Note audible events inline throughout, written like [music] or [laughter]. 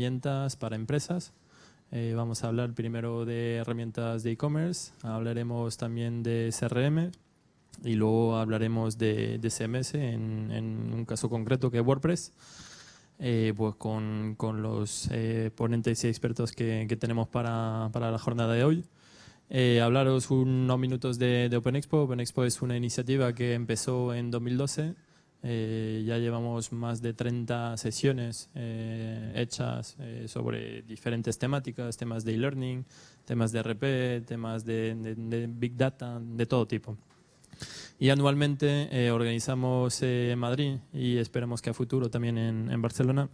herramientas para empresas. Eh, vamos a hablar primero de herramientas de e-commerce, hablaremos también de CRM y luego hablaremos de, CMS en, un caso concreto que es WordPress, eh, pues con, con los eh, ponentes y expertos que, que tenemos para, para, la jornada de hoy. hablaros unos minutos de, de OpenExpo. OpenExpo es una iniciativa que empezó en 2012 eh, ya llevamos más de 30 sesiones eh, hechas eh, sobre diferentes temáticas, temas de e-learning, temas de RP, temas de, Big Data, de todo tipo. Y anualmente organizamos en Madrid y esperamos que a futuro también en Barcelona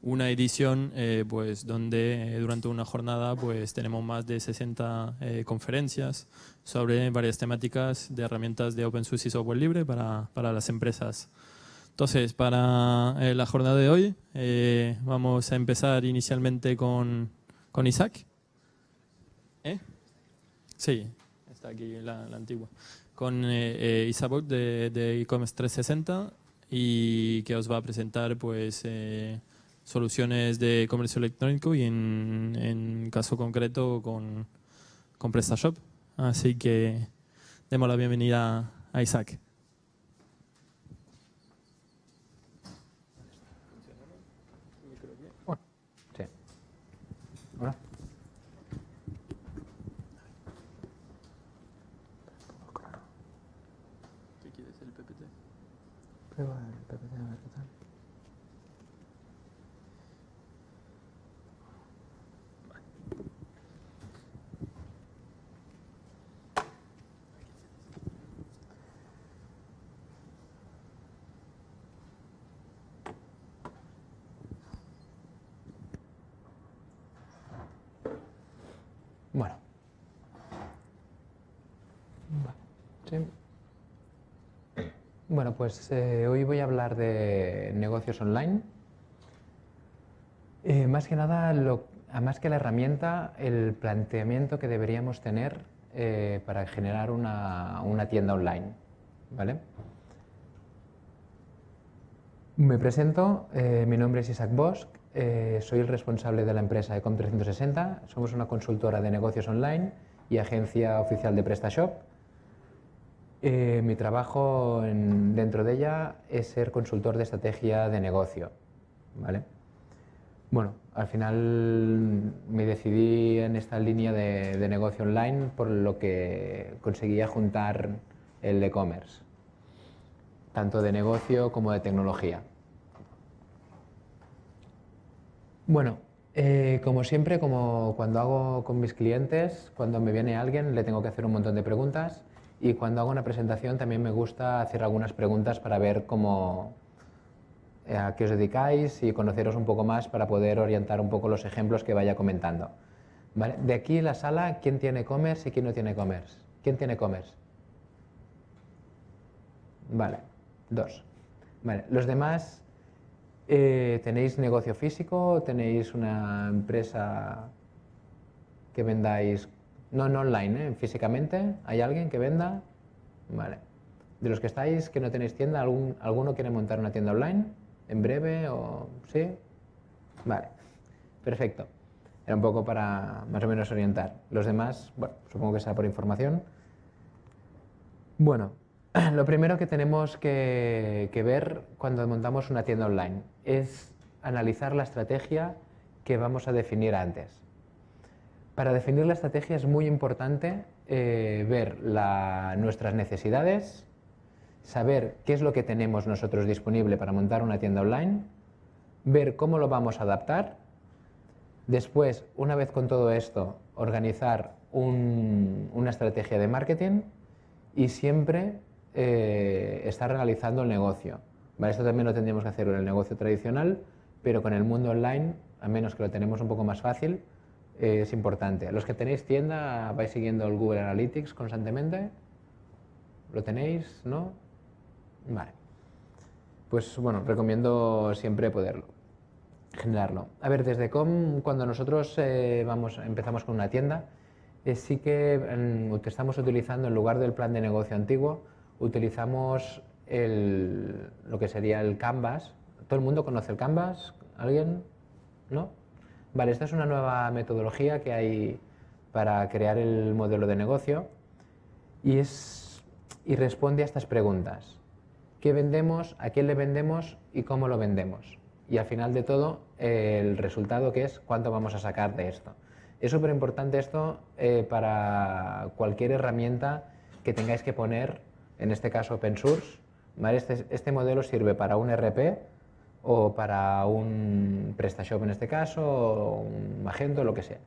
una edición eh, pues, donde eh, durante una jornada pues, tenemos más de 60 eh, conferencias sobre varias temáticas de herramientas de open source y software libre para, para las empresas. Entonces, para la jornada de hoy vamos a empezar inicialmente con, con Isaac. Sí, está aquí la, antigua. Con Isaac de e-commerce 360 y que os va a presentar pues soluciones de comercio electrónico y en, en caso concreto con, con PrestaShop. Así que demos la bienvenida a Isaac. Sí. Hola. ¿Qué quieres, el PPT? Prueba el PPT, a ver qué tal. Bueno. Bueno, pues eh, hoy voy a hablar de negocios online. Eh, más que nada, más que la herramienta, el planteamiento que deberíamos tener eh, para generar una, tienda online. ¿vale? Me presento, mi nombre es Isaac Bosch, soy el responsable de la empresa Ecom360. Somos una consultora de negocios online y agencia oficial de PrestaShop. Eh, mi trabajo dentro de ella es ser consultor de estrategia de negocio. ¿vale? Bueno, al final me decidí en esta línea de, de negocio online por lo que conseguía juntar el e-commerce, tanto de negocio como de tecnología. Bueno, eh, como siempre, como cuando hago con mis clientes, cuando me viene alguien le tengo que hacer un montón de preguntas y cuando hago una presentación también me gusta hacer algunas preguntas para ver cómo, eh, a qué os dedicáis y conoceros un poco más para poder orientar un poco los ejemplos que vaya comentando. De aquí la sala, ¿quién tiene e-commerce y quién no tiene e-commerce? ¿Quién tiene e-commerce? Vale, dos. Vale, los demás eh, ¿Tenéis negocio físico? ¿Tenéis una empresa que vendáis, no en online, ¿eh? físicamente? ¿Hay alguien que venda? Vale. De los que estáis, que no tenéis tienda, ¿algún, ¿alguno quiere montar una tienda online? ¿En breve o sí? Vale, perfecto. Era un poco para más o menos orientar. Los demás, bueno, supongo que sea por información. Bueno, [clears throat] lo primero que tenemos que, ver cuando montamos una tienda online es analizar la estrategia que vamos a definir antes. Para definir la estrategia es muy importante eh, ver nuestras necesidades, saber qué es lo que tenemos nosotros disponible para montar una tienda online, ver cómo lo vamos a adaptar, después, una vez con todo esto, organizar una estrategia de marketing y siempre eh, está realizando el negocio. Esto también lo tendríamos que hacer en el negocio tradicional, pero con el mundo online, a menos que lo tenemos un poco más fácil, eh, es importante. Los que tenéis tienda, vais siguiendo el Google Analytics constantemente. ¿Lo tenéis? ¿No? Vale. Pues bueno, recomiendo siempre poderlo generarlo. A ver, desde Com, cuando nosotros eh, vamos, empezamos con una tienda, sí que mm, estamos utilizando en lugar del plan de negocio antiguo, utilizamos el, lo que sería el Canvas. ¿Todo el mundo conoce el Canvas? ¿Alguien? ¿no? Vale, esta es una nueva metodología que hay para crear el modelo de negocio y, es, y responde a estas preguntas. ¿Qué vendemos? ¿A quién le vendemos? ¿Y cómo lo vendemos? Y al final de todo, el resultado que es cuánto vamos a sacar de esto. Es súper importante esto eh, para cualquier herramienta que tengáis que poner, en este caso open source. Este, este, modelo sirve para un RP o para un PrestaShop en este caso, o un Magento, lo que sea.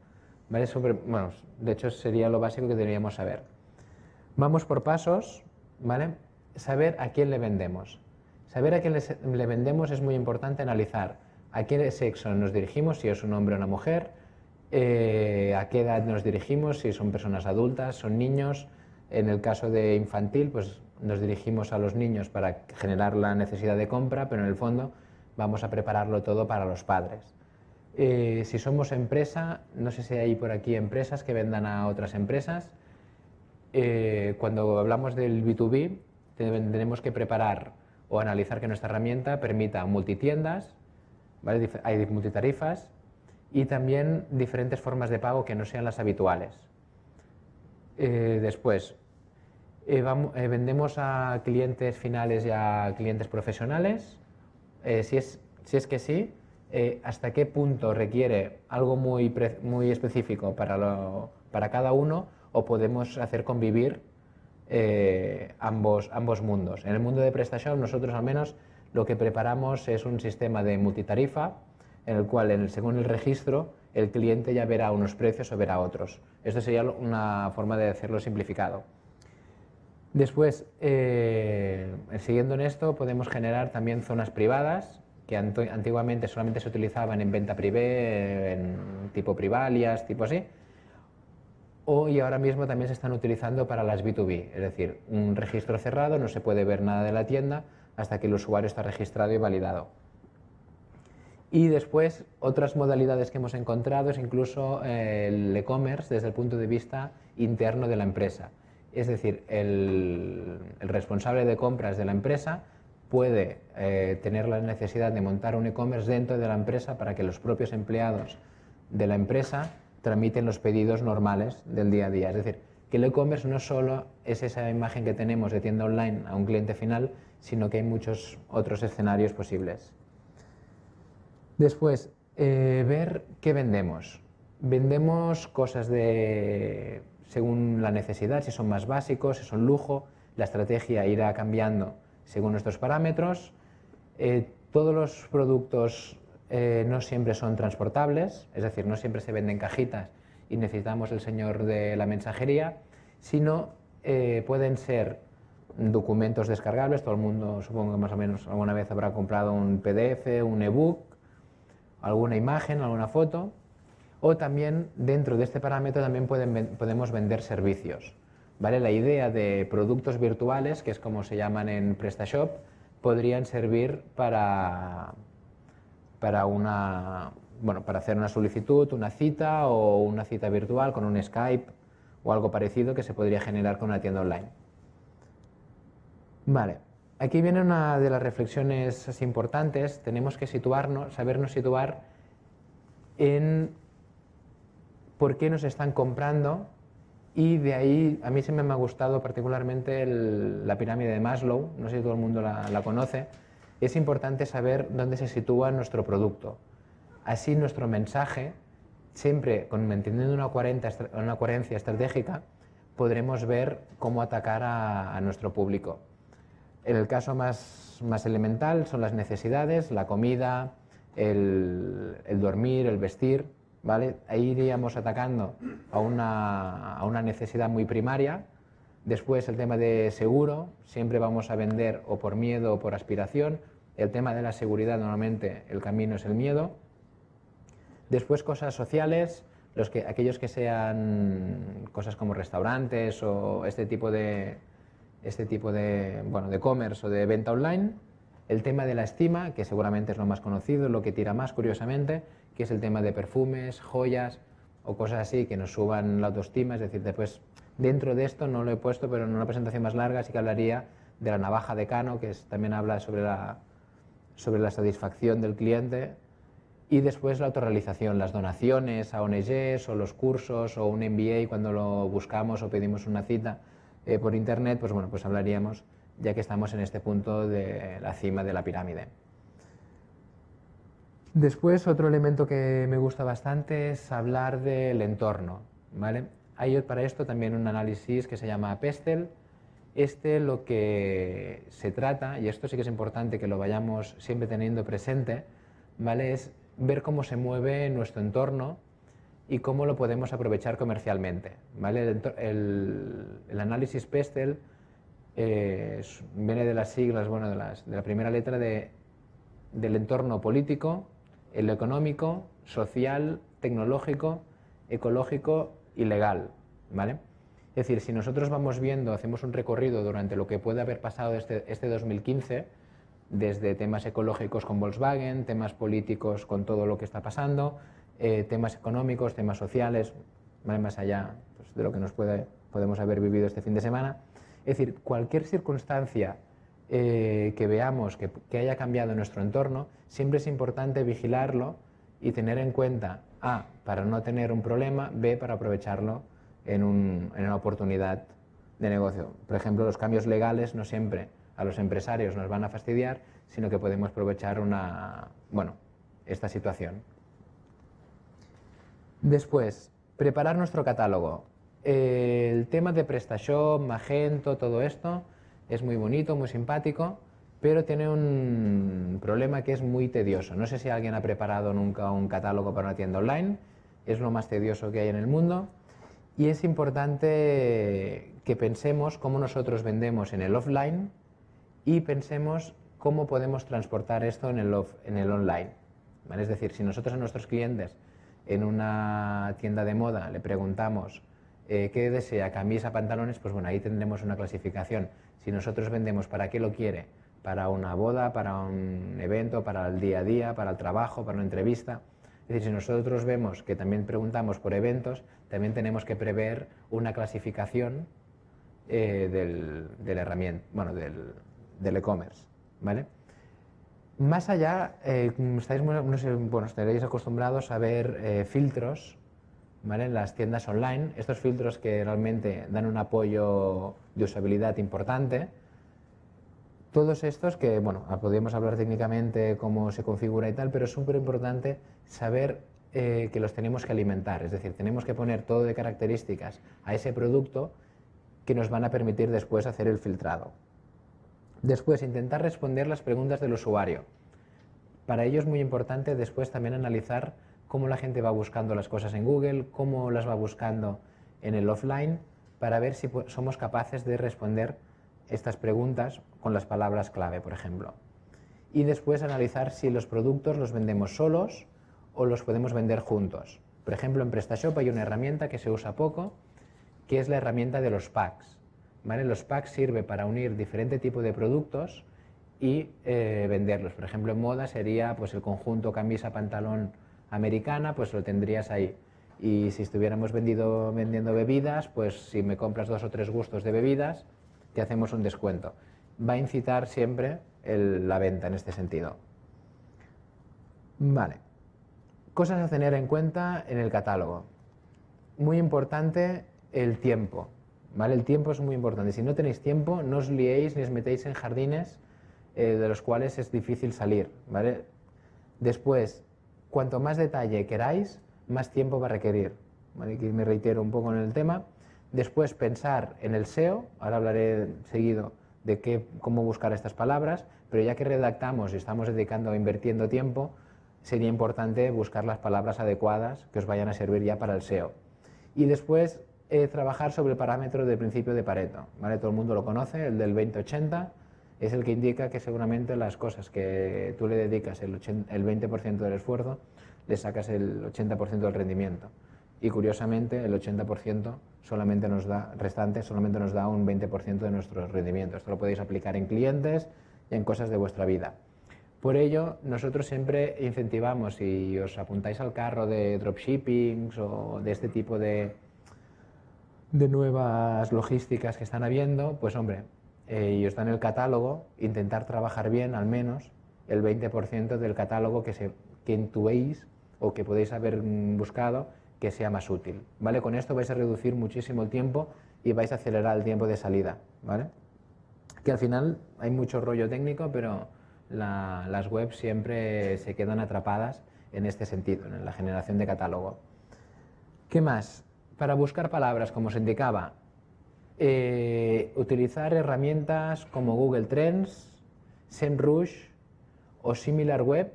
¿Vale? bueno, de hecho sería lo básico que deberíamos saber. Vamos por pasos, ¿vale? Saber a quién le vendemos. Saber a quién le vendemos es muy importante analizar a qué sexo nos dirigimos, si es un hombre o una mujer, eh, a qué edad nos dirigimos, si son personas adultas, son niños. En el caso de infantil, pues nos dirigimos a los niños para generar la necesidad de compra, pero en el fondo vamos a prepararlo todo para los padres. Eh, si somos empresa, no sé si hay por aquí empresas que vendan a otras empresas. Eh, cuando hablamos del B2B, tenemos que preparar o analizar que nuestra herramienta permita multitiendas, hay multitarifas, y también diferentes formas de pago que no sean las habituales. Eh, después, eh, eh, vendemos a clientes finales y a clientes profesionales. Si, es, si es que sí, hasta qué punto requiere algo muy, específico para, cada uno o podemos hacer convivir ambos, ambos mundos. En el mundo de PrestaShop nosotros al menos lo que preparamos es un sistema de multitarifa en el cual, según el registro, el cliente ya verá unos precios o verá otros. Esto sería una forma de hacerlo simplificado. Después, eh, siguiendo en esto, podemos generar también zonas privadas, que antiguamente solamente se utilizaban en venta privé, tipo privalias, tipo así, o y ahora mismo también se están utilizando para las B2B, es decir, un registro cerrado, no se puede ver nada de la tienda hasta que el usuario está registrado y validado. Y después, otras modalidades que hemos encontrado es incluso eh, el e-commerce desde el punto de vista interno de la empresa. Es decir, el, responsable de compras de la empresa puede eh, tener la necesidad de montar un e-commerce dentro de la empresa para que los propios empleados de la empresa tramiten los pedidos normales del día a día. Es decir, que el e-commerce no solo es esa imagen que tenemos de tienda online a un cliente final, sino que hay muchos otros escenarios posibles. Después, eh, ver qué vendemos. Vendemos cosas de, según la necesidad, si son más básicos, si son lujo, la estrategia irá cambiando según nuestros parámetros. Eh, todos los productos eh, no siempre son transportables, es decir, no siempre se venden cajitas y necesitamos el señor de la mensajería, sino pueden ser documentos descargables, todo el mundo supongo que más o menos alguna vez habrá comprado un PDF, un ebook, alguna imagen, alguna foto, o también dentro de este parámetro también podemos vender servicios. ¿vale? La idea de productos virtuales, que es como se llaman en PrestaShop, podrían servir para, para, una, bueno, para hacer una solicitud, una cita o una cita virtual con un Skype o algo parecido que se podría generar con una tienda online. Vale. Aquí viene una de las reflexiones importantes. Tenemos que situarnos, sabernos situar en por qué nos están comprando y de ahí a mí se me ha gustado particularmente la pirámide de Maslow, no sé si todo el mundo la, conoce. Es importante saber dónde se sitúa nuestro producto. Así nuestro mensaje, siempre con, manteniendo una, una coherencia estratégica, podremos ver cómo atacar a nuestro público. En el caso más, más elemental son las necesidades, la comida, el, dormir, el vestir, ¿vale? Ahí iríamos atacando a una, a una necesidad muy primaria. Después el tema de seguro, siempre vamos a vender o por miedo o por aspiración. El tema de la seguridad, normalmente el camino es el miedo. Después cosas sociales, los que, aquellos que sean cosas como restaurantes o este tipo de, este tipo de, bueno, de commerce o de venta online. El tema de la estima, que seguramente es lo más conocido, lo que tira más curiosamente, que es el tema de perfumes, joyas o cosas así que nos suban la autoestima. Es decir, después, dentro de esto no lo he puesto, pero en una presentación más larga sí que hablaría de la navaja de Cano, que también habla sobre la, sobre la satisfacción del cliente. Y después la autorrealización, las donaciones a ONGs o los cursos o un MBA cuando lo buscamos o pedimos una cita eh, por internet, pues bueno, pues hablaríamos ya que estamos en este punto de la cima de la pirámide. Después, otro elemento que me gusta bastante es hablar del entorno. ¿vale? Hay para esto también un análisis que se llama PESTEL. Este lo que se trata, y esto sí que es importante que lo vayamos siempre teniendo presente, ¿vale? es ver cómo se mueve nuestro entorno y cómo lo podemos aprovechar comercialmente. ¿vale? El, análisis PESTEL eh, viene de las siglas, bueno, de, de la primera letra de, del entorno político, el económico, social, tecnológico, ecológico y legal. ¿vale? Es decir, si nosotros vamos viendo, hacemos un recorrido durante lo que puede haber pasado este, este 2015, desde temas ecológicos con Volkswagen, temas políticos con todo lo que está pasando, eh, temas económicos, temas sociales, más allá pues, de lo que nos puede, podemos haber vivido este fin de semana. Es decir, cualquier circunstancia eh, que veamos que, haya cambiado nuestro entorno, siempre es importante vigilarlo y tener en cuenta, A, para no tener un problema, B, para aprovecharlo en, en una oportunidad de negocio. Por ejemplo, los cambios legales no siempre a los empresarios nos van a fastidiar, sino que podemos aprovechar una, bueno, esta situación. Después, preparar nuestro catálogo. El tema de PrestaShop, Magento, todo esto es muy bonito, muy simpático, pero tiene un problema que es muy tedioso. No sé si alguien ha preparado nunca un catálogo para una tienda online, es lo más tedioso que hay en el mundo y es importante que pensemos cómo nosotros vendemos en el offline y pensemos cómo podemos transportar esto en el, online. Es decir, si nosotros a nuestros clientes en una tienda de moda le preguntamos eh, qué desea, camisa, pantalones, pues bueno, ahí tendremos una clasificación. Si nosotros vendemos para qué lo quiere, para una boda, para un evento, para el día a día, para el trabajo, para una entrevista. Es decir, si nosotros vemos que también preguntamos por eventos, también tenemos que prever una clasificación eh, del, del, herramienta, bueno, del, del e-commerce, ¿vale? Más allá, eh, estáis, bueno, estaréis acostumbrados a ver eh, filtros ¿vale? en las tiendas online, estos filtros que realmente dan un apoyo de usabilidad importante. Todos estos que, bueno, podríamos hablar técnicamente cómo se configura y tal, pero es súper importante saber eh, que los tenemos que alimentar, es decir, tenemos que poner todo de características a ese producto que nos van a permitir después hacer el filtrado. Después, intentar responder las preguntas del usuario. Para ello es muy importante después también analizar cómo la gente va buscando las cosas en Google, cómo las va buscando en el offline, para ver si somos capaces de responder estas preguntas con las palabras clave, por ejemplo. Y después analizar si los productos los vendemos solos o los podemos vender juntos. Por ejemplo, en PrestaShop hay una herramienta que se usa poco, que es la herramienta de los packs. Los packs sirven para unir diferente tipo de productos y eh, venderlos. Por ejemplo, en moda sería pues, el conjunto camisa-pantalón americana, pues lo tendrías ahí. Y si estuviéramos vendido, vendiendo bebidas, pues si me compras dos o tres gustos de bebidas, te hacemos un descuento. Va a incitar siempre la venta en este sentido. Vale. Cosas a tener en cuenta en el catálogo. Muy importante el tiempo. ¿vale? El tiempo es muy importante. Si no tenéis tiempo, no os liéis ni os metéis en jardines eh, de los cuales es difícil salir. ¿vale? Después, cuanto más detalle queráis, más tiempo va a requerir. Aquí me reitero un poco en el tema. Después, pensar en el SEO. Ahora hablaré seguido de qué, cómo buscar estas palabras, pero ya que redactamos y estamos dedicando, invirtiendo tiempo, sería importante buscar las palabras adecuadas que os vayan a servir ya para el SEO. Y después, eh, trabajar sobre el parámetro del principio de Pareto. ¿vale? Todo el mundo lo conoce, el del 20-80, es el que indica que seguramente las cosas que tú le dedicas el, el 20% del esfuerzo, le sacas el 80% del rendimiento. Y curiosamente, el 80% solamente nos da, restante solamente nos da un 20% de nuestro rendimiento. Esto lo podéis aplicar en clientes y en cosas de vuestra vida. Por ello, nosotros siempre incentivamos, si os apuntáis al carro de dropshipping o de este tipo de, de nuevas logísticas que están habiendo, pues hombre, eh, y está en el catálogo, intentar trabajar bien al menos el 20% del catálogo que, se, que intuéis o que podéis haber mm, buscado que sea más útil. ¿vale? Con esto vais a reducir muchísimo el tiempo y vais a acelerar el tiempo de salida. ¿vale? Que al final hay mucho rollo técnico, pero las webs siempre se quedan atrapadas en este sentido, en la generación de catálogo. ¿Qué más? Para buscar palabras, como os indicaba, eh, utilizar herramientas como Google Trends, SEMrush o SimilarWeb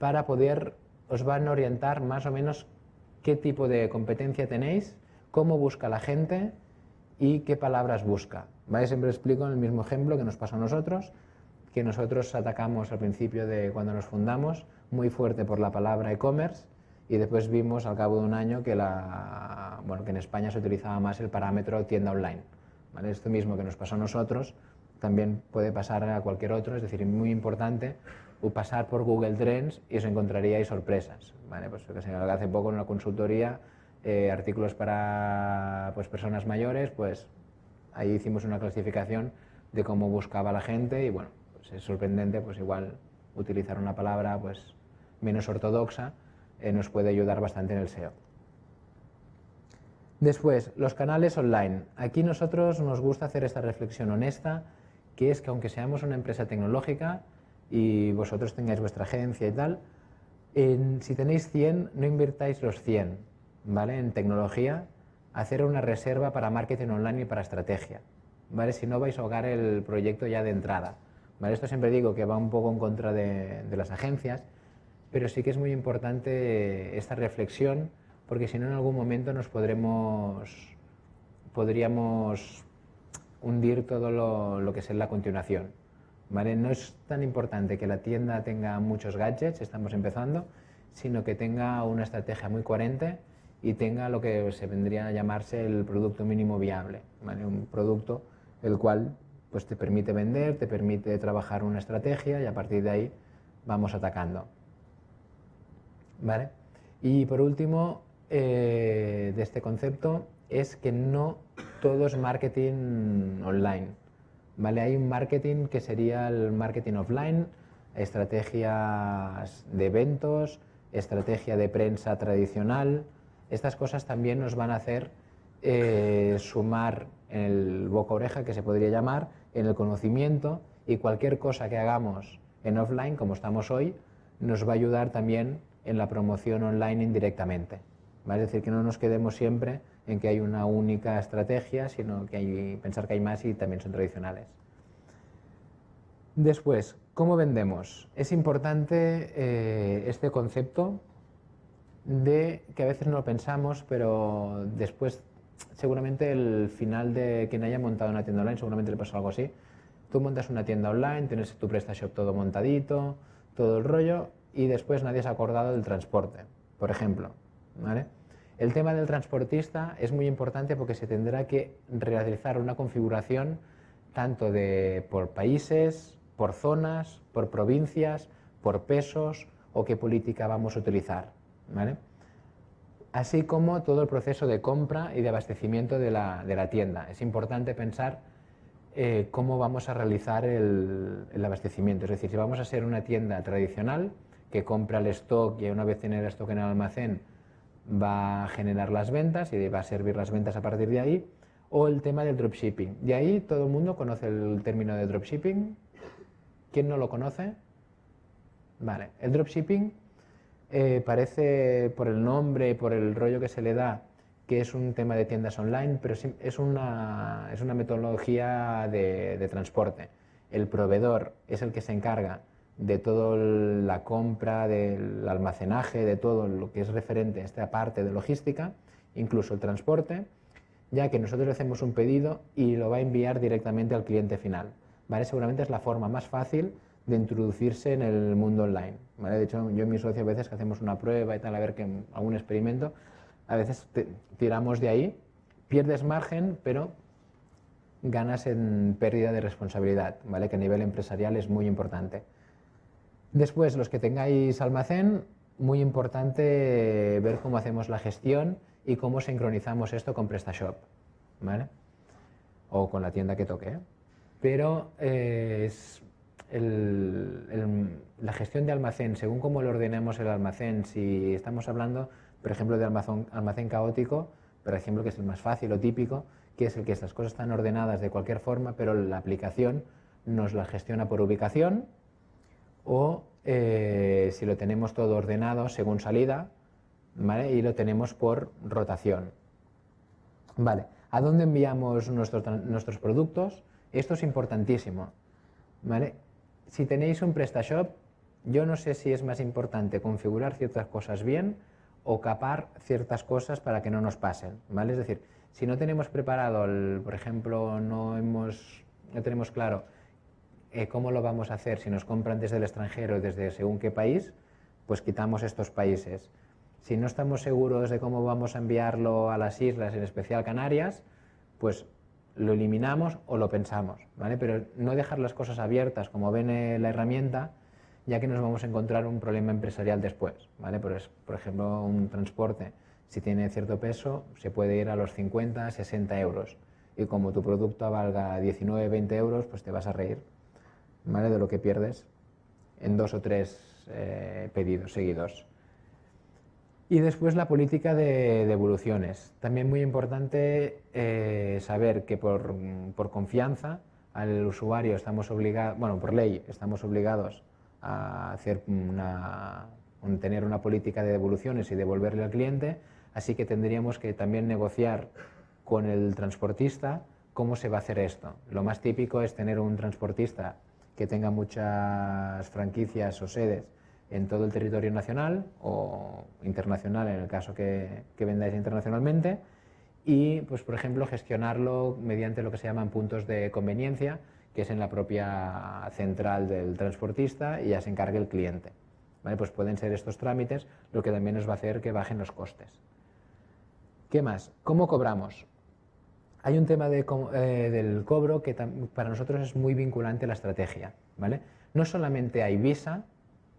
para poder, os van a orientar más o menos qué tipo de competencia tenéis, cómo busca la gente y qué palabras busca. ¿Vale? Siempre explico el mismo ejemplo que nos pasa a nosotros, que nosotros atacamos al principio de cuando nos fundamos muy fuerte por la palabra e-commerce y después vimos al cabo de un año que, la, bueno, que en España se utilizaba más el parámetro tienda online. ¿vale? Esto mismo que nos pasó a nosotros también puede pasar a cualquier otro, es decir, muy importante pasar por Google Trends y os encontraríais sorpresas. ¿vale? Pues que hace poco en una consultoría, eh, artículos para pues, personas mayores, pues ahí hicimos una clasificación de cómo buscaba la gente y bueno, pues es sorprendente, pues igual utilizar una palabra pues menos ortodoxa eh, nos puede ayudar bastante en el SEO. Después, los canales online. Aquí nosotros nos gusta hacer esta reflexión honesta, que es que aunque seamos una empresa tecnológica y vosotros tengáis vuestra agencia y tal, si tenéis 100, no invirtáis los 100 ¿vale? en tecnología, hacer una reserva para marketing online y para estrategia. ¿vale? Si no vais a ahogar el proyecto ya de entrada. ¿vale? Esto siempre digo que va un poco en contra de las agencias, pero sí que es muy importante esta reflexión porque si no en algún momento nos podremos, podríamos hundir todo lo, que es la continuación. ¿vale? No es tan importante que la tienda tenga muchos gadgets, estamos empezando, sino que tenga una estrategia muy coherente y tenga lo que se vendría a llamarse el producto mínimo viable, un producto el cual pues, te permite vender, te permite trabajar una estrategia y a partir de ahí vamos atacando. Y por último, eh, de este concepto es que no todo es marketing online. ¿vale? Hay un marketing que sería el marketing offline, estrategias de eventos, estrategia de prensa tradicional. Estas cosas también nos van a hacer eh, sumar en el boca oreja, que se podría llamar, en el conocimiento y cualquier cosa que hagamos en offline, como estamos hoy, nos va a ayudar también en la promoción online indirectamente. Es decir, que no nos quedemos siempre en que hay una única estrategia, sino que hay pensar que hay más y también son tradicionales. Después, ¿cómo vendemos? Es importante eh, este concepto de que a veces no lo pensamos, pero después seguramente el final de quien haya montado una tienda online seguramente le pasa algo así. Tú montas una tienda online, tienes tu PrestaShop todo montadito, todo el rollo, y después nadie se ha acordado del transporte, por ejemplo. ¿vale? El tema del transportista es muy importante porque se tendrá que realizar una configuración tanto de, por países, por zonas, por provincias, por pesos o qué política vamos a utilizar. Así como todo el proceso de compra y de abastecimiento de la, tienda. Es importante pensar eh, cómo vamos a realizar el, el, abastecimiento. Es decir, si vamos a ser una tienda tradicional que compra el stock y una vez tiene el stock en el almacén va a generar las ventas y va a servir las ventas a partir de ahí, o el tema del dropshipping. De ahí todo el mundo conoce el término de dropshipping. ¿Quién no lo conoce? Vale, el dropshipping eh, parece por el nombre, por el rollo que se le da, que es un tema de tiendas online, pero es una, es una metodología de transporte. El proveedor es el que se encarga de toda la compra, del almacenaje, de todo lo que es referente a esta parte de logística, incluso el transporte, ya que nosotros hacemos un pedido y lo va a enviar directamente al cliente final. ¿vale? Seguramente es la forma más fácil de introducirse en el mundo online. ¿vale? De hecho, yo y mi socio a veces que hacemos una prueba y tal, a ver que algún experimento, a veces tiramos de ahí, pierdes margen, pero ganas en pérdida de responsabilidad, ¿vale? que a nivel empresarial es muy importante. Después, los que tengáis almacén, muy importante ver cómo hacemos la gestión y cómo sincronizamos esto con PrestaShop, ¿vale? O con la tienda que toque. ¿eh? Pero eh, la gestión de almacén, según cómo lo ordenemos el almacén, si estamos hablando, por ejemplo, de almacén, almacén caótico, por ejemplo, que es el más fácil o típico, que es el que estas cosas están ordenadas de cualquier forma, pero la aplicación nos la gestiona por ubicación, o eh, si lo tenemos todo ordenado según salida, ¿vale? y lo tenemos por rotación. Vale. ¿A dónde enviamos nuestros, nuestros productos? Esto es importantísimo. ¿vale? Si tenéis un PrestaShop, yo no sé si es más importante configurar ciertas cosas bien o capar ciertas cosas para que no nos pasen. ¿vale? Es decir, si no tenemos preparado, por ejemplo, no, hemos, no tenemos claro eh, cómo lo vamos a hacer, si nos compran desde el extranjero, desde según qué país, pues quitamos estos países. Si no estamos seguros de cómo vamos a enviarlo a las islas, en especial Canarias, pues lo eliminamos o lo pensamos, ¿vale? Pero no dejar las cosas abiertas como ven la herramienta, ya que nos vamos a encontrar un problema empresarial después, ¿vale? Por, por ejemplo, un transporte, si tiene cierto peso, se puede ir a los 50, 60 euros. Y como tu producto valga 19, 20 euros, pues te vas a reír, ¿vale? De lo que pierdes en dos o tres eh, pedidos seguidos. Y después la política de devoluciones. También muy importante eh, saber que por, confianza al usuario estamos obligados, bueno, por ley estamos obligados a tener una política de devoluciones y devolverle al cliente, así que tendríamos que también negociar con el transportista cómo se va a hacer esto. Lo más típico es tener un transportista que tenga muchas franquicias o sedes en todo el territorio nacional o internacional en el caso que, vendáis internacionalmente y, pues, por ejemplo, gestionarlo mediante lo que se llaman puntos de conveniencia, que es en la propia central del transportista y ya se encargue el cliente. ¿Vale? Pues pueden ser estos trámites lo que también nos va a hacer que bajen los costes. ¿Qué más? ¿Cómo cobramos? Hay un tema de, eh, del cobro que para nosotros es muy vinculante la estrategia. ¿vale? No solamente hay Visa,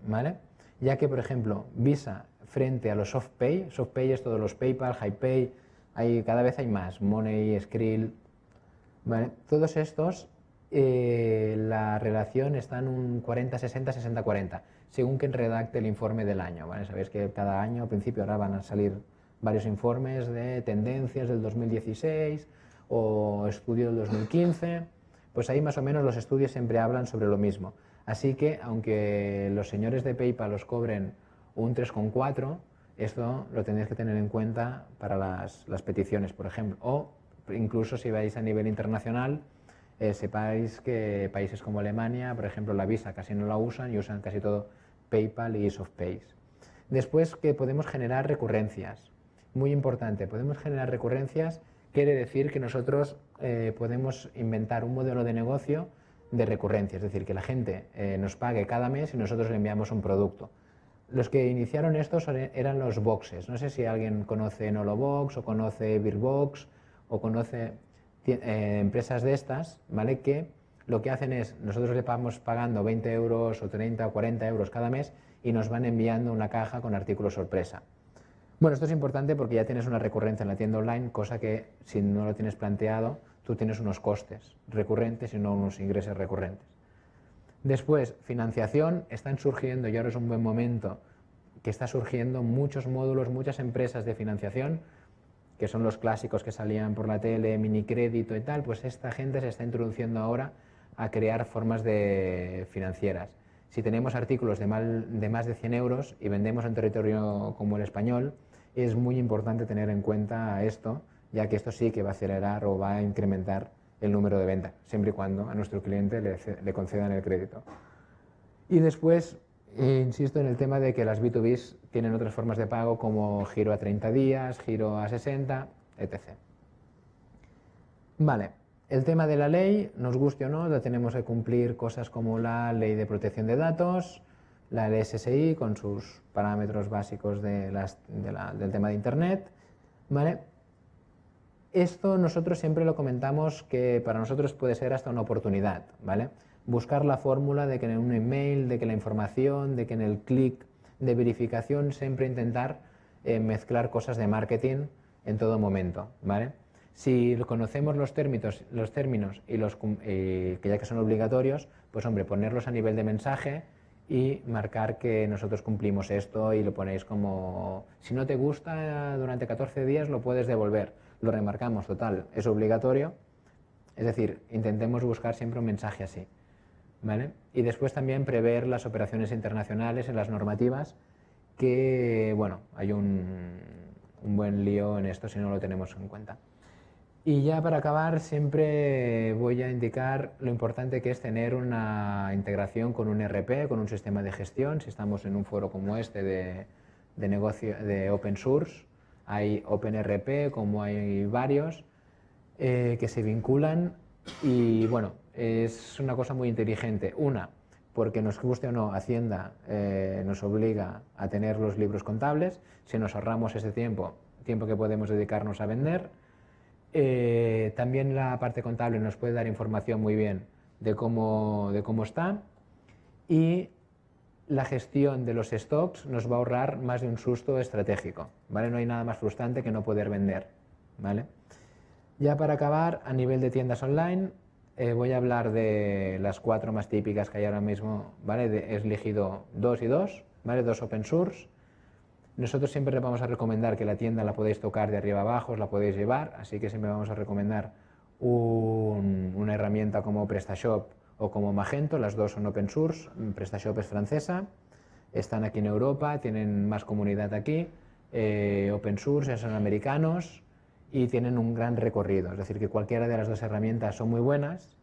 ¿vale? Ya que, por ejemplo, Visa frente a los SoftPay, SoftPay es todos los PayPal, HiPay, hay, cada vez hay más, Money, Skrill, ¿vale? Todos estos, eh, la relación está en un 40-60, 60-40, según quien redacte el informe del año, ¿vale? Sabéis que cada año, al principio, ahora van a salir varios informes de tendencias del 2016 o estudio del 2015, pues ahí más o menos los estudios siempre hablan sobre lo mismo. Así que, aunque los señores de PayPal os cobren un 3,4, esto lo tendréis que tener en cuenta para las, peticiones, por ejemplo. O incluso si vais a nivel internacional, eh, sepáis que países como Alemania, por ejemplo, la Visa casi no la usan y usan casi todo PayPal y SoftPay. Después que podemos generar recurrencias. Muy importante, podemos generar recurrencias, quiere decir que nosotros eh, podemos inventar un modelo de negocio de recurrencia, es decir, que la gente eh, nos pague cada mes y nosotros le enviamos un producto. Los que iniciaron estos eran los boxes. No sé si alguien conoce Nolobox o conoce Beerbox o conoce eh, empresas de estas, ¿vale? Que lo que hacen es, nosotros le vamos pagando 20 euros o 30 o 40 euros cada mes y nos van enviando una caja con artículos sorpresa. Bueno, esto es importante porque ya tienes una recurrencia en la tienda online, cosa que si no lo tienes planteado, tú tienes unos costes recurrentes y no unos ingresos recurrentes. Después, financiación, están surgiendo, y ahora es un buen momento, que está surgiendo muchos módulos, muchas empresas de financiación, que son los clásicos que salían por la tele, mini crédito y tal, pues esta gente se está introduciendo ahora a crear formas de financieras. Si tenemos artículos de, de más de 100 euros y vendemos en territorio como el español, es muy importante tener en cuenta esto, ya que esto sí que va a acelerar o va a incrementar el número de ventas, siempre y cuando a nuestro cliente le, concedan el crédito. Y después, insisto en el tema de que las B2Bs tienen otras formas de pago como giro a 30 días, giro a 60, etc. Vale, el tema de la ley, nos guste o no, la tenemos que cumplir cosas como la ley de protección de datos, la LSSI con sus parámetros básicos de del tema de Internet, ¿vale? Esto nosotros siempre lo comentamos que para nosotros puede ser hasta una oportunidad, ¿vale? Buscar la fórmula de que en un email, de que la información, de que en el clic de verificación siempre intentar eh, mezclar cosas de marketing en todo momento, ¿vale? Si conocemos los términos, los términos y los que ya que son obligatorios, pues hombre, ponerlos a nivel de mensaje y marcar que nosotros cumplimos esto y lo ponéis como, si no te gusta durante 14 días lo puedes devolver. Lo remarcamos, total, es obligatorio. Es decir, intentemos buscar siempre un mensaje así. ¿vale? Y después también prever las operaciones internacionales en las normativas, que, bueno, hay un, un buen lío en esto si no lo tenemos en cuenta. Y ya para acabar siempre voy a indicar lo importante que es tener una integración con un RP, con un sistema de gestión. Si estamos en un foro como este de, de negocio de open source, hay OpenRP como hay varios eh, que se vinculan y bueno, es una cosa muy inteligente. Una, porque nos guste o no, Hacienda eh, nos obliga a tener los libros contables, si nos ahorramos ese tiempo, tiempo que podemos dedicarnos a vender, eh, también la parte contable nos puede dar información muy bien de cómo, de cómo está y la gestión de los stocks nos va a ahorrar más de un susto estratégico. ¿vale? No hay nada más frustrante que no poder vender. ¿vale? Ya para acabar, a nivel de tiendas online, eh, voy a hablar de las cuatro más típicas que hay ahora mismo. ¿vale? he elegido dos y dos, ¿vale? dos open source nosotros siempre les vamos a recomendar que la tienda la podéis tocar de arriba abajo, os la podéis llevar, así que siempre vamos a recomendar una herramienta como PrestaShop o como Magento, las dos son open source, PrestaShop es francesa, están aquí en Europa, tienen más comunidad aquí, eh, open source, son americanos y tienen un gran recorrido, es decir, que cualquiera de las dos herramientas son muy buenas,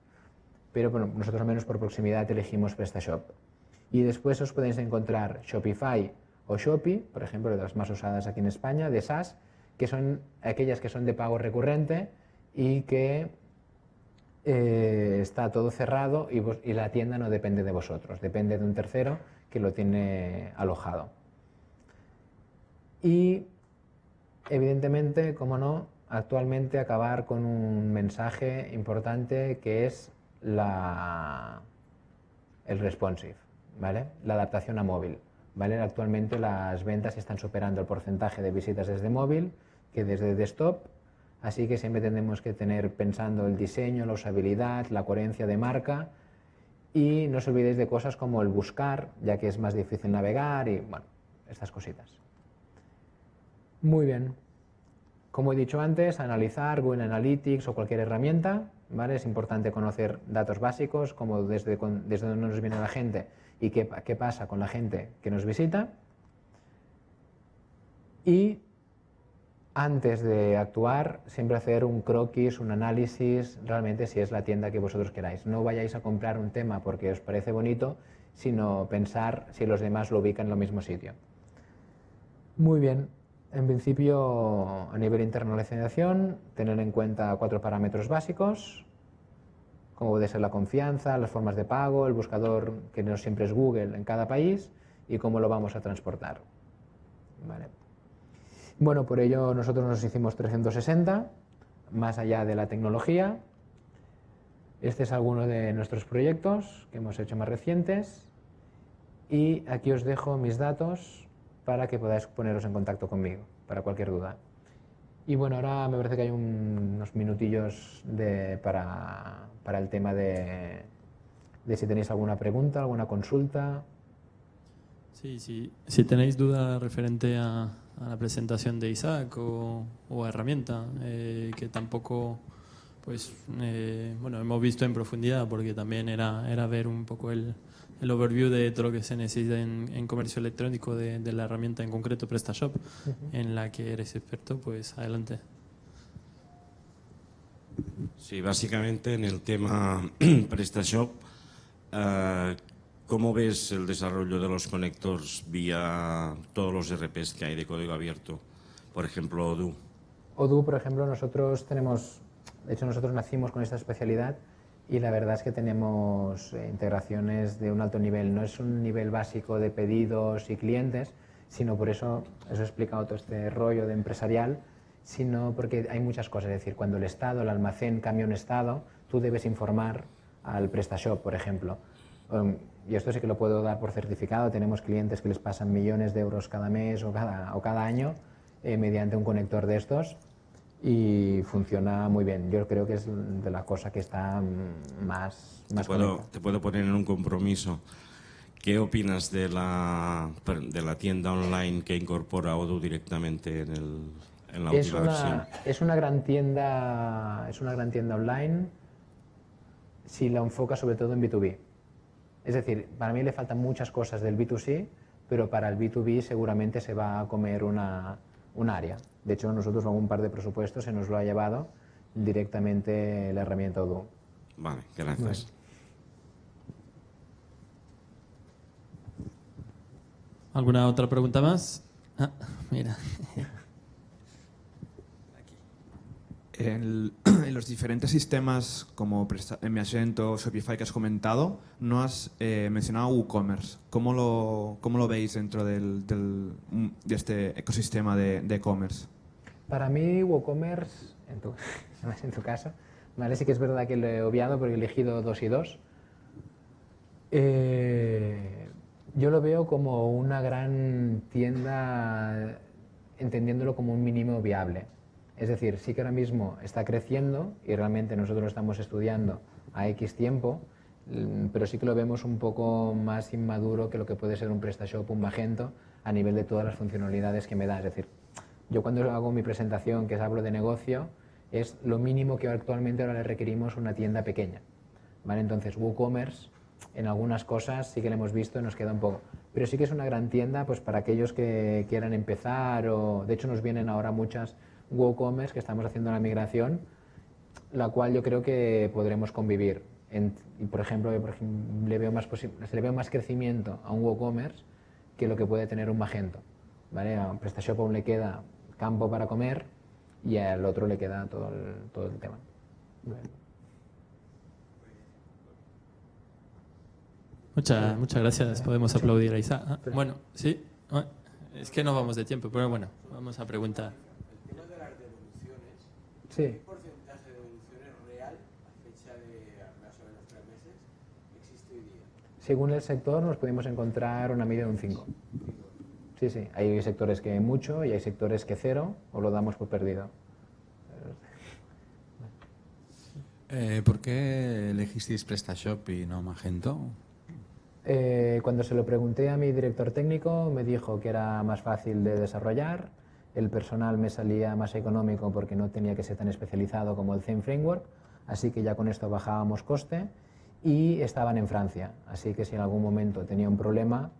pero bueno, nosotros al menos por proximidad elegimos PrestaShop. Y después os podéis encontrar Shopify, o Shopee, por ejemplo, de las más usadas aquí en España, de SaaS, que son aquellas que son de pago recurrente y que eh, está todo cerrado y, y, la tienda no depende de vosotros, depende de un tercero que lo tiene alojado. Y evidentemente, como no, actualmente acabar con un mensaje importante que es la, el responsive, ¿vale? la adaptación a móvil. ¿Vale? Actualmente las ventas están superando el porcentaje de visitas desde móvil que desde desktop, así que siempre tenemos que tener pensando el diseño, la usabilidad, la coherencia de marca y no os olvidéis de cosas como el buscar, ya que es más difícil navegar y bueno, estas cositas. Muy bien. Como he dicho antes, analizar Google Analytics o cualquier herramienta, ¿vale? Es importante conocer datos básicos, como desde, desde dónde nos viene la gente y qué, qué pasa con la gente que nos visita. Y antes de actuar, siempre hacer un croquis, un análisis, realmente si es la tienda que vosotros queráis. No vayáis a comprar un tema porque os parece bonito, sino pensar si los demás lo ubican en el mismo sitio. Muy bien, en principio a nivel de internacionalización, tener en cuenta cuatro parámetros básicos, como puede ser la confianza, las formas de pago, el buscador que no siempre es Google en cada país y cómo lo vamos a transportar. Bueno, por ello nosotros nos hicimos 360, más allá de la tecnología. Este es alguno de nuestros proyectos que hemos hecho más recientes y aquí os dejo mis datos para que podáis poneros en contacto conmigo para cualquier duda. Y bueno, ahora me parece que hay unos minutillos para, el tema de, si tenéis alguna pregunta, alguna consulta. Sí, sí. Si tenéis duda referente a, la presentación de Isaac o, a herramienta, eh, que tampoco pues eh, bueno hemos visto en profundidad porque también era, era ver un poco el, el overview de todo lo que se necesita en, comercio electrónico de, la herramienta en concreto PrestaShop, en la que eres experto, pues adelante. Sí, básicamente en el tema [clears throat] PrestaShop, uh, ¿cómo ves el desarrollo de los conectores vía todos los RPs que hay de código abierto? Por ejemplo, Odoo. Odoo, por ejemplo, nosotros tenemos, de hecho nosotros nacimos con esta especialidad y la verdad es que tenemos eh, integraciones de un alto nivel. No es un nivel básico de pedidos y clientes, sino por eso, eso he explicado todo este rollo de empresarial, sino porque hay muchas cosas. Es decir, cuando el estado, el almacén cambia un estado, tú debes informar al PrestaShop, por ejemplo. Um, y esto sí que lo puedo dar por certificado. Tenemos clientes que les pasan millones de euros cada mes o cada, o cada año eh, mediante un conector de estos y funciona muy bien. Yo creo que es de la cosa que está más, te, más puedo, conectada. te puedo poner en un compromiso. ¿Qué opinas de la, de la tienda online que incorpora Odoo directamente en, el, en la Es última versión? una, es una gran tienda, es una gran tienda online si la enfoca sobre todo en B2B. Es decir, para mí le faltan muchas cosas del B2C, pero para el B2B seguramente se va a comer una, un área. De hecho, nosotros con un par de presupuestos se nos lo ha llevado directamente la herramienta Odoo. Vale, gracias. ¿Alguna otra pregunta más? Ah, mira. En, [clears throat] en los diferentes sistemas como Presta- Magento o Shopify que has comentado, no has eh, mencionado WooCommerce. ¿Cómo lo, ¿Cómo lo veis dentro del, del- de este ecosistema de de e-commerce? Para mí, WooCommerce, en tu, [laughs] en tu caso, ¿vale? sí que es verdad que lo he obviado porque he elegido dos y dos. Eh, yo lo veo como una gran tienda, entendiéndolo como un mínimo viable. Es decir, sí que ahora mismo está creciendo y realmente nosotros lo estamos estudiando a X tiempo, mm, pero sí que lo vemos un poco más inmaduro que lo que puede ser un PrestaShop, un Magento, a nivel de todas las funcionalidades que me da. Es decir, yo cuando hago mi presentación, que es hablo de negocio, es lo mínimo que actualmente ahora le requerimos una tienda pequeña. ¿vale? Entonces, WooCommerce, en algunas cosas sí que lo hemos visto y nos queda un poco. Pero sí que es una gran tienda pues, para aquellos que quieran empezar o, de hecho, nos vienen ahora muchas WooCommerce que estamos haciendo la migración, la cual yo creo que podremos convivir. En- por ejemplo, por ejemplo, le veo más se le veo más crecimiento a un WooCommerce que lo que puede tener un Magento. ¿vale? A PrestaShop aún le queda campo para comer y al otro le queda todo el, todo el tema. Muchas, muchas gracias. Podemos aplaudir a Isa. Ah, bueno, sí. Ah, Es que no vamos de tiempo, pero bueno, vamos a preguntar. El tema de las devoluciones, Sí. ¿qué porcentaje de devoluciones real a fecha de más o menos tres meses existe hoy día? Según el sector nos podemos encontrar una media de un 5. Sí, sí. Hay sectores que mucho y hay sectores que cero o lo damos por perdido. Eh, ¿Por qué elegisteis PrestaShop y no Magento? Eh, cuando se lo pregunté a mi director técnico me dijo que era más fácil de desarrollar, el personal me salía más económico porque no tenía que ser tan especializado como el Theme Framework, así que ya con esto bajábamos coste y estaban en Francia, así que si en algún momento tenía un problema,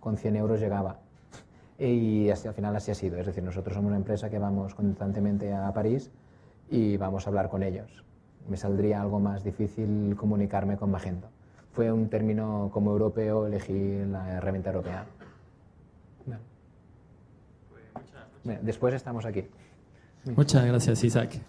con 100 euros llegaba. Y así, al final así ha sido, es decir, nosotros somos una empresa que vamos constantemente a París y vamos a hablar con ellos. Me saldría algo más difícil comunicarme con Magento. Fue un término como europeo, elegí la herramienta europea. Bueno. Bien, Después estamos aquí. Muchas gracias, Isaac.